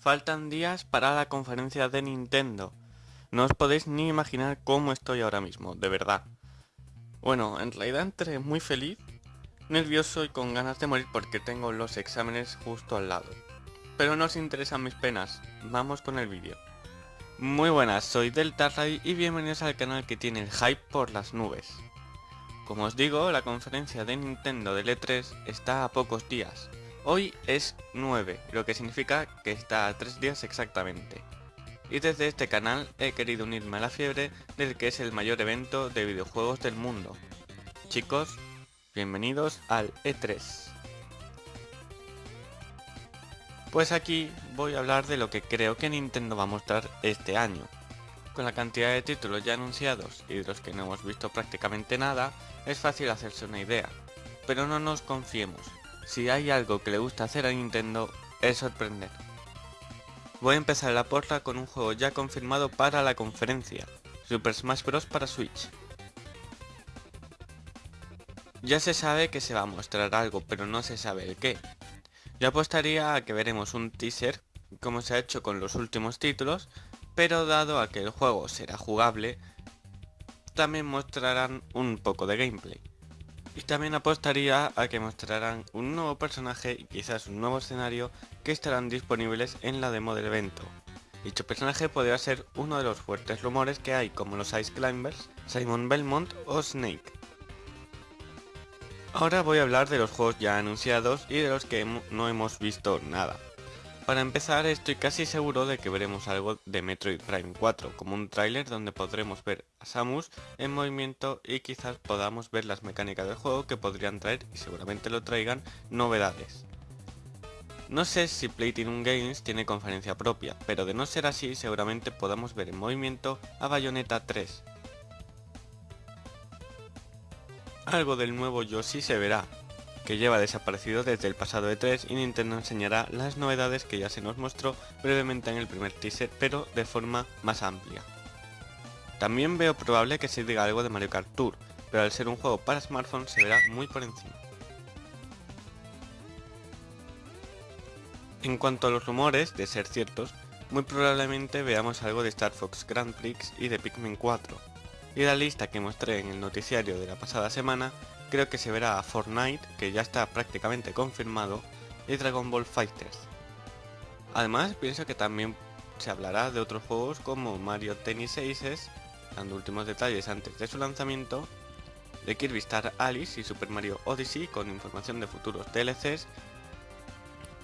Faltan días para la conferencia de Nintendo. No os podéis ni imaginar cómo estoy ahora mismo, de verdad. Bueno, en realidad entré muy feliz, nervioso y con ganas de morir porque tengo los exámenes justo al lado. Pero no os interesan mis penas, vamos con el vídeo. Muy buenas, soy Deltarray y bienvenidos al canal que tiene el hype por las nubes. Como os digo, la conferencia de Nintendo del E3 está a pocos días. Hoy es 9, lo que significa que está a 3 días exactamente. Y desde este canal he querido unirme a la fiebre del que es el mayor evento de videojuegos del mundo. Chicos, bienvenidos al E3. Pues aquí voy a hablar de lo que creo que Nintendo va a mostrar este año. Con la cantidad de títulos ya anunciados y de los que no hemos visto prácticamente nada, es fácil hacerse una idea. Pero no nos confiemos, si hay algo que le gusta hacer a Nintendo es sorprender. Voy a empezar la porra con un juego ya confirmado para la conferencia, Super Smash Bros. para Switch. Ya se sabe que se va a mostrar algo, pero no se sabe el qué. Yo apostaría a que veremos un teaser, como se ha hecho con los últimos títulos, pero dado a que el juego será jugable, también mostrarán un poco de gameplay. Y también apostaría a que mostrarán un nuevo personaje y quizás un nuevo escenario que estarán disponibles en la demo del evento. Dicho personaje podría ser uno de los fuertes rumores que hay como los Ice Climbers, Simon Belmont o Snake. Ahora voy a hablar de los juegos ya anunciados y de los que no hemos visto nada. Para empezar estoy casi seguro de que veremos algo de Metroid Prime 4, como un tráiler donde podremos ver a Samus en movimiento y quizás podamos ver las mecánicas del juego que podrían traer, y seguramente lo traigan, novedades. No sé si Platinum Games tiene conferencia propia, pero de no ser así seguramente podamos ver en movimiento a Bayonetta 3, Algo del nuevo Yoshi se verá, que lleva desaparecido desde el pasado E3 y Nintendo enseñará las novedades que ya se nos mostró brevemente en el primer teaser, pero de forma más amplia. También veo probable que se diga algo de Mario Kart Tour, pero al ser un juego para smartphones se verá muy por encima. En cuanto a los rumores, de ser ciertos, muy probablemente veamos algo de Star Fox Grand Prix y de Pikmin 4, y la lista que mostré en el noticiario de la pasada semana, creo que se verá a Fortnite, que ya está prácticamente confirmado, y Dragon Ball Fighters. Además, pienso que también se hablará de otros juegos como Mario Tennis Aces, dando últimos detalles antes de su lanzamiento, de Kirby Star Alice y Super Mario Odyssey con información de futuros DLCs,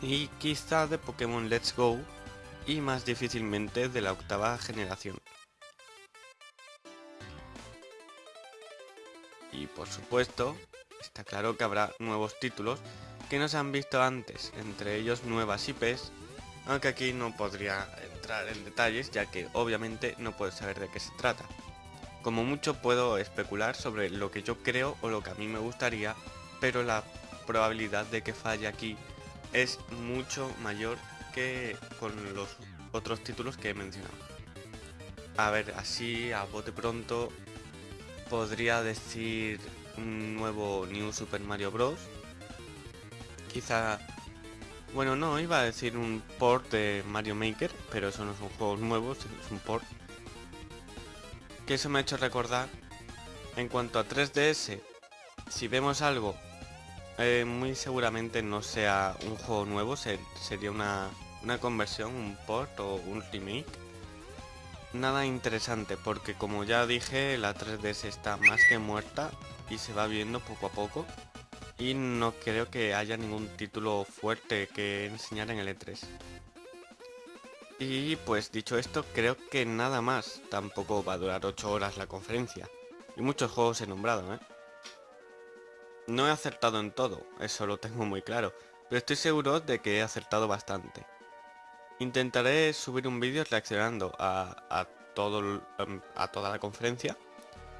y quizá de Pokémon Let's Go, y más difícilmente de la octava generación. Y por supuesto, está claro que habrá nuevos títulos que no se han visto antes, entre ellos nuevas IPs, aunque aquí no podría entrar en detalles ya que obviamente no puedo saber de qué se trata. Como mucho puedo especular sobre lo que yo creo o lo que a mí me gustaría, pero la probabilidad de que falle aquí es mucho mayor que con los otros títulos que he mencionado. A ver, así a bote pronto podría decir un nuevo New Super Mario Bros. Quizá... Bueno, no, iba a decir un port de Mario Maker, pero eso no son juegos nuevos, es un port. Que eso me ha hecho recordar, en cuanto a 3DS, si vemos algo, eh, muy seguramente no sea un juego nuevo, sería una, una conversión, un port o un remake nada interesante porque como ya dije la 3DS está más que muerta y se va viendo poco a poco y no creo que haya ningún título fuerte que enseñar en el E3. Y pues dicho esto, creo que nada más, tampoco va a durar 8 horas la conferencia. Y muchos juegos he nombrado, ¿eh? No he acertado en todo, eso lo tengo muy claro, pero estoy seguro de que he acertado bastante. Intentaré subir un vídeo reaccionando a, todo, em, a toda la conferencia,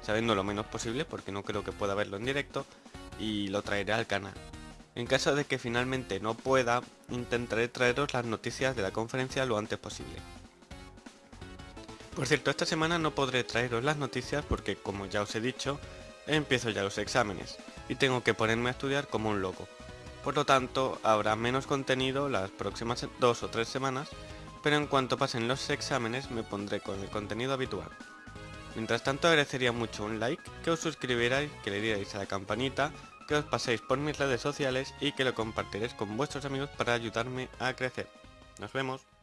sabiendo lo menos posible porque no creo que pueda verlo en directo y lo traeré al canal. En caso de que finalmente no pueda, intentaré traeros las noticias de la conferencia lo antes posible. Por cierto, esta semana no podré traeros las noticias porque, como ya os he dicho, empiezo ya los exámenes y tengo que ponerme a estudiar como un loco. Por lo tanto, habrá menos contenido las próximas dos o tres semanas, pero en cuanto pasen los exámenes me pondré con el contenido habitual. Mientras tanto agradecería mucho un like, que os suscribierais, que le dierais a la campanita, que os paséis por mis redes sociales y que lo compartiréis con vuestros amigos para ayudarme a crecer. Nos vemos.